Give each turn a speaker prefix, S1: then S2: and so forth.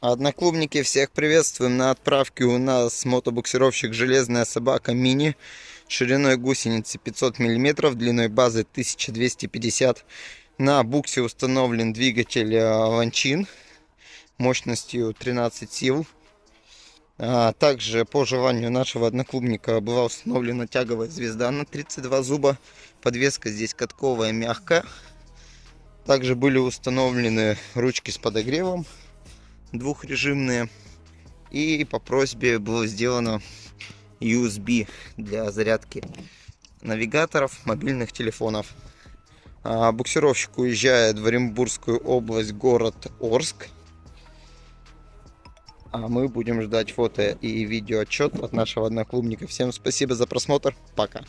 S1: Одноклубники, всех приветствуем. На отправке у нас мотобуксировщик «Железная собака мини» шириной гусеницы 500 мм, длиной базы 1250 На буксе установлен двигатель Ланчин мощностью 13 сил. А также по желанию нашего одноклубника была установлена тяговая звезда на 32 зуба. Подвеска здесь катковая, мягкая. Также были установлены ручки с подогревом двухрежимные. И по просьбе было сделано USB для зарядки навигаторов, мобильных телефонов. А буксировщик уезжает в Оренбургскую область, город Орск. А мы будем ждать фото и видео отчет от нашего одноклубника. Всем спасибо за просмотр. Пока.